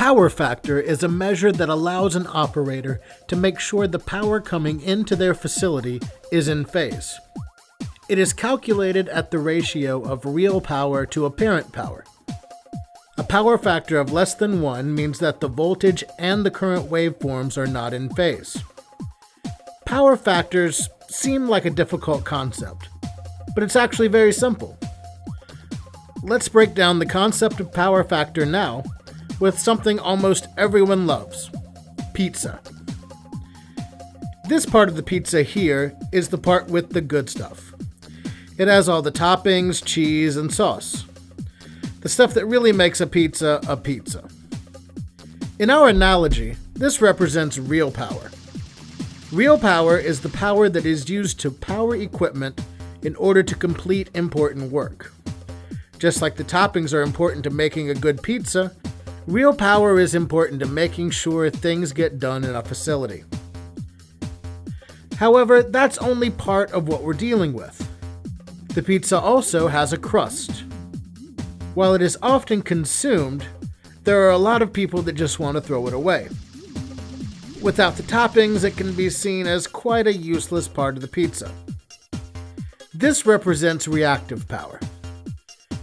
power factor is a measure that allows an operator to make sure the power coming into their facility is in phase. It is calculated at the ratio of real power to apparent power. A power factor of less than 1 means that the voltage and the current waveforms are not in phase. Power factors seem like a difficult concept, but it's actually very simple. Let's break down the concept of power factor now with something almost everyone loves pizza. This part of the pizza here is the part with the good stuff. It has all the toppings, cheese, and sauce. The stuff that really makes a pizza a pizza. In our analogy, this represents real power. Real power is the power that is used to power equipment in order to complete important work. Just like the toppings are important to making a good pizza, real power is important to making sure things get done in a facility. However, that's only part of what we're dealing with. The pizza also has a crust. While it is often consumed, there are a lot of people that just want to throw it away. Without the toppings, it can be seen as quite a useless part of the pizza. This represents reactive power.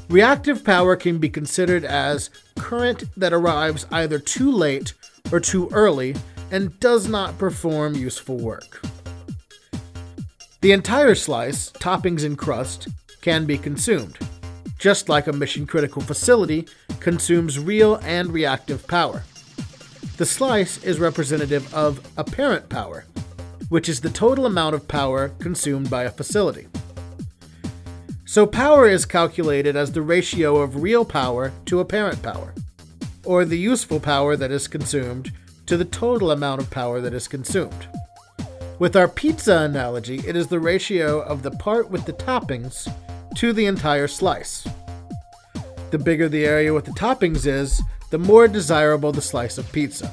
Reactive power can be considered as current that arrives either too late or too early and does not perform useful work. The entire slice, toppings and crust, can be consumed, just like a mission critical facility consumes real and reactive power. The slice is representative of apparent power, which is the total amount of power consumed by a facility. So power is calculated as the ratio of real power to apparent power, or the useful power that is consumed to the total amount of power that is consumed. With our pizza analogy, it is the ratio of the part with the toppings to the entire slice. The bigger the area with the toppings is, the more desirable the slice of pizza.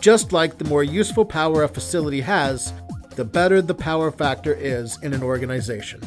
Just like the more useful power a facility has, the better the power factor is in an organization.